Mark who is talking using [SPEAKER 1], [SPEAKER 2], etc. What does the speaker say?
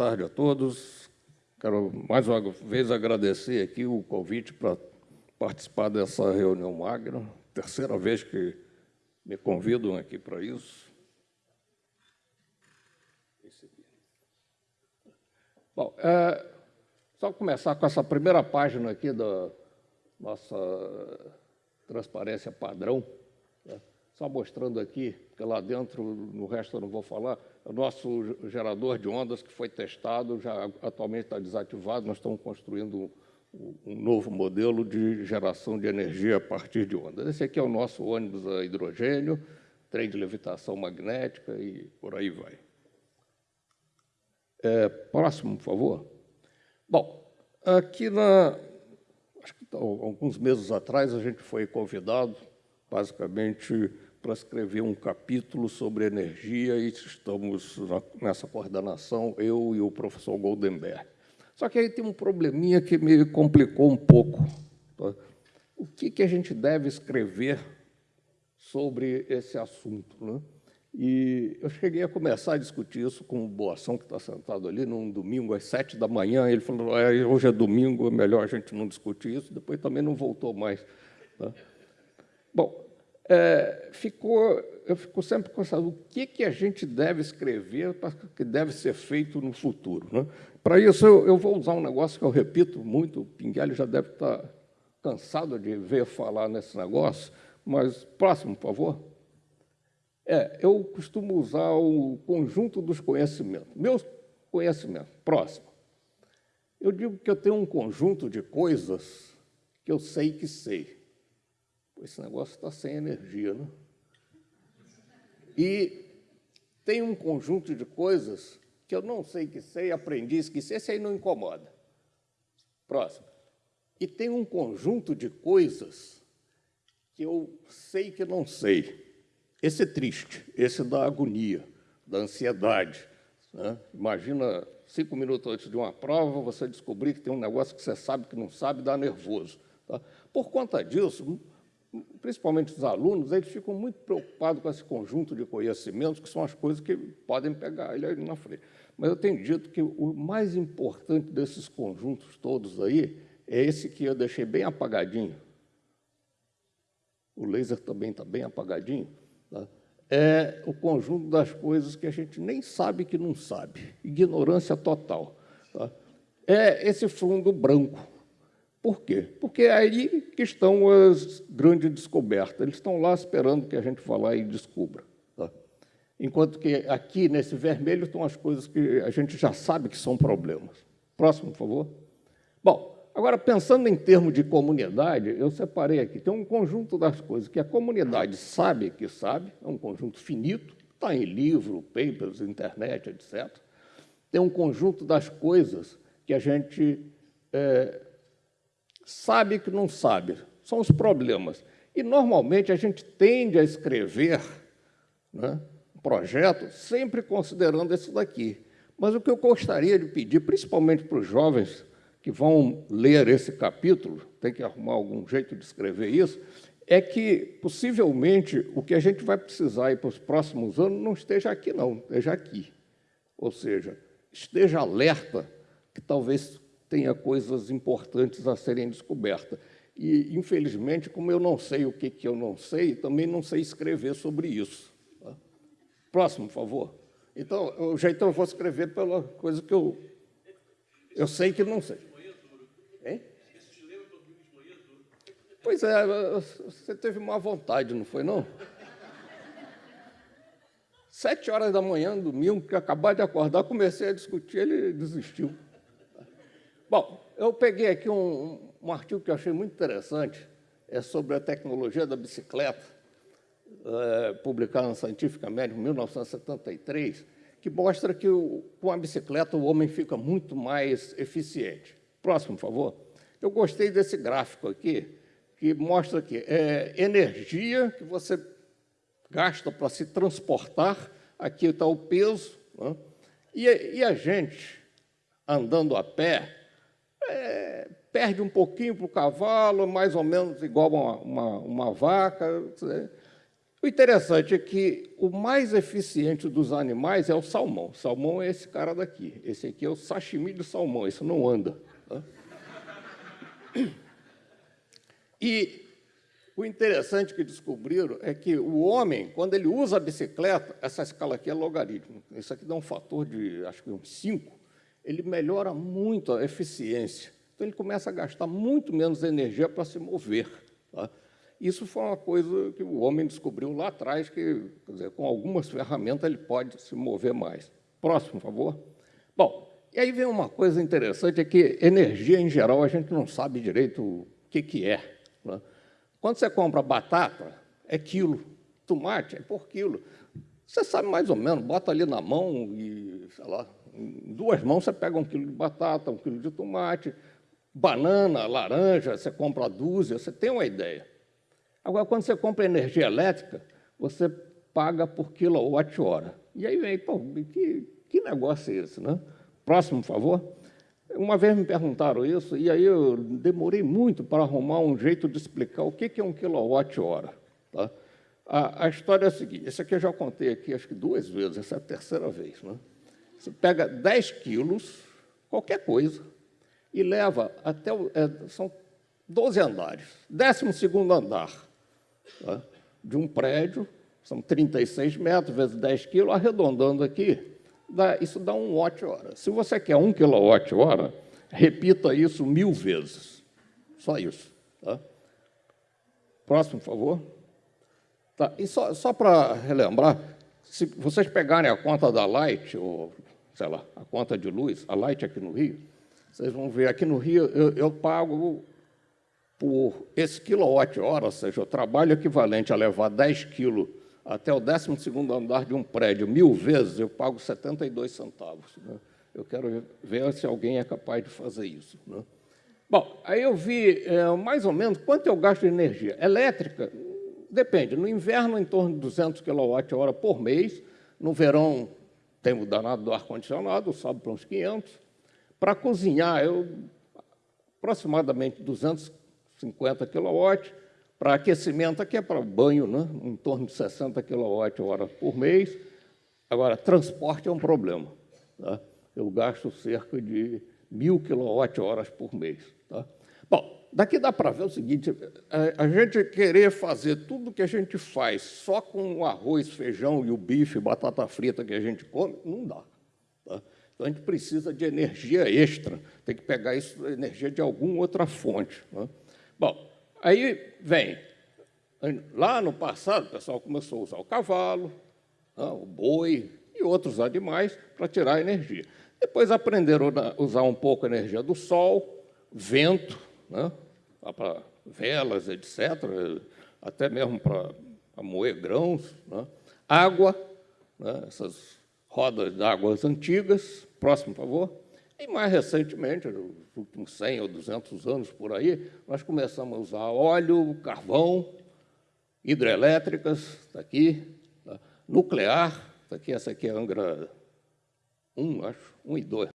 [SPEAKER 1] Tarde a todos. Quero mais uma vez agradecer aqui o convite para participar dessa reunião magna, terceira vez que me convidam aqui para isso. Bom, é, só começar com essa primeira página aqui da nossa transparência padrão, né? só mostrando aqui, porque lá dentro, no resto eu não vou falar, o nosso gerador de ondas que foi testado, já atualmente está desativado, nós estamos construindo um novo modelo de geração de energia a partir de ondas. Esse aqui é o nosso ônibus a hidrogênio, trem de levitação magnética e por aí vai. É, próximo, por favor. Bom, aqui na, acho que alguns meses atrás a gente foi convidado, basicamente, para escrever um capítulo sobre energia e estamos nessa coordenação, eu e o professor Goldenberg. Só que aí tem um probleminha que me complicou um pouco. Tá? O que, que a gente deve escrever sobre esse assunto? Né? E eu cheguei a começar a discutir isso com o Boação, que está sentado ali, num domingo, às sete da manhã. Ele falou, hoje é domingo, é melhor a gente não discutir isso. Depois também não voltou mais. Tá? Bom, é, ficou, eu fico sempre pensando o que, que a gente deve escrever, que deve ser feito no futuro. Né? Para isso, eu, eu, vou usar um negócio que eu repito muito, o Pinguelli já deve estar cansado de ver falar nesse negócio, mas próximo, por favor. É, eu costumo usar o conjunto dos conhecimentos. Meus conhecimentos, próximo. Eu digo que eu tenho um conjunto de coisas que eu sei que sei esse negócio está sem energia, né? E tem um conjunto de coisas que eu não sei que sei, aprendi, esqueci, esse aí não incomoda. Próximo. E tem um conjunto de coisas que eu sei que não sei. Esse é triste, esse dá agonia, da ansiedade. Né? Imagina, cinco minutos antes de uma prova, você descobrir que tem um negócio que você sabe que não sabe, dá nervoso. Tá? Por conta disso, principalmente os alunos, eles ficam muito preocupados com esse conjunto de conhecimentos, que são as coisas que podem pegar ele ali na frente. Mas eu tenho dito que o mais importante desses conjuntos todos aí é esse que eu deixei bem apagadinho. O laser também está bem apagadinho. Tá? É o conjunto das coisas que a gente nem sabe que não sabe. Ignorância total. Tá? É esse fundo branco por quê? Porque é aí que estão as grandes descobertas. Eles estão lá esperando que a gente vá lá e descubra. Tá? Enquanto que aqui, nesse vermelho, estão as coisas que a gente já sabe que são problemas. Próximo, por favor. Bom, agora, pensando em termos de comunidade, eu separei aqui. Tem um conjunto das coisas que a comunidade sabe que sabe, é um conjunto finito, está em livro, papers, internet, etc. Tem um conjunto das coisas que a gente... É, sabe que não sabe, são os problemas. E, normalmente, a gente tende a escrever né, um projeto sempre considerando isso daqui. Mas o que eu gostaria de pedir, principalmente para os jovens que vão ler esse capítulo, tem que arrumar algum jeito de escrever isso, é que, possivelmente, o que a gente vai precisar para os próximos anos não esteja aqui, não, esteja aqui. Ou seja, esteja alerta que talvez tenha coisas importantes a serem descobertas. E, infelizmente, como eu não sei o que, que eu não sei, também não sei escrever sobre isso. Tá? Próximo, por favor. Então, já então eu vou escrever pela coisa que eu, eu sei que não sei. Hein? Pois é, você teve má vontade, não foi, não? Sete horas da manhã, domingo, que acabei de acordar, comecei a discutir, ele desistiu. Bom, eu peguei aqui um, um artigo que eu achei muito interessante, é sobre a tecnologia da bicicleta, é, publicado no Scientific American em 1973, que mostra que o, com a bicicleta o homem fica muito mais eficiente. Próximo, por favor. Eu gostei desse gráfico aqui, que mostra que é energia que você gasta para se transportar, aqui está o peso, né? e, e a gente, andando a pé, é, perde um pouquinho para o cavalo, mais ou menos igual uma, uma, uma vaca. O interessante é que o mais eficiente dos animais é o salmão. O salmão é esse cara daqui. Esse aqui é o sashimi de salmão, isso não anda. Tá? E o interessante que descobriram é que o homem, quando ele usa a bicicleta, essa escala aqui é logaritmo, isso aqui dá um fator de, acho que uns 5, ele melhora muito a eficiência. Então, ele começa a gastar muito menos energia para se mover. Tá? Isso foi uma coisa que o homem descobriu lá atrás, que, dizer, com algumas ferramentas, ele pode se mover mais. Próximo, por favor. Bom, e aí vem uma coisa interessante, é que energia, em geral, a gente não sabe direito o que, que é. Né? Quando você compra batata, é quilo. Tomate é por quilo. Você sabe mais ou menos, bota ali na mão e, sei lá, em duas mãos você pega um quilo de batata, um quilo de tomate, banana, laranja, você compra a dúzia, você tem uma ideia. Agora, quando você compra energia elétrica, você paga por quilowatt-hora. E aí vem, pô, que, que negócio é esse, né? Próximo, por favor. Uma vez me perguntaram isso, e aí eu demorei muito para arrumar um jeito de explicar o que é um quilowatt-hora. Tá? A, a, história é a seguinte, esse aqui eu já contei aqui, acho que duas vezes, essa é a terceira vez. Né? Você pega 10 quilos, qualquer coisa, e leva até, o, é, são 12 andares, 12 segundo andar tá? de um prédio, são 36 metros vezes 10 quilos, arredondando aqui, dá, isso dá um watt-hora. Se você quer um quilowatt-hora, repita isso mil vezes. Só isso. Tá? Próximo, por favor. Tá. E só, só para relembrar, se vocês pegarem a conta da Light, ou, sei lá, a conta de luz, a Light aqui no Rio, vocês vão ver, aqui no Rio, eu, eu pago por esse quilowatt-hora, ou seja, o trabalho equivalente a levar 10 quilos até o 12 andar de um prédio mil vezes, eu pago 72 centavos. Né? Eu quero ver se alguém é capaz de fazer isso. Né? Bom, aí eu vi é, mais ou menos quanto eu gasto de energia. Elétrica, depende. No inverno, em torno de 200 kWh por mês. No verão, tem o danado do ar-condicionado, sobe para uns 500. Para cozinhar, eu aproximadamente 250 kW. Para aquecimento, aqui é para banho, né? em torno de 60 kWh por mês. Agora, transporte é um problema. Tá? Eu gasto cerca de mil kWh por mês. Tá? Bom, daqui dá para ver o seguinte, a gente querer fazer tudo que a gente faz só com o arroz, feijão e o bife, batata frita que a gente come, não dá. Tá? Então, a gente precisa de energia extra, tem que pegar isso, energia de alguma outra fonte. Né? Bom, Aí vem, lá no passado, o pessoal começou a usar o cavalo, né, o boi e outros animais para tirar energia. Depois aprenderam a usar um pouco a energia do sol, vento, né, para velas, etc., até mesmo para, moer grãos, né, água, né, essas rodas d'água antigas. Próximo, por favor. E mais recentemente, nos últimos 100 ou 200 anos por aí, nós começamos a usar óleo, carvão, hidrelétricas, está aqui, tá? nuclear, está aqui, essa aqui é Angra 1, acho, 1 e 2,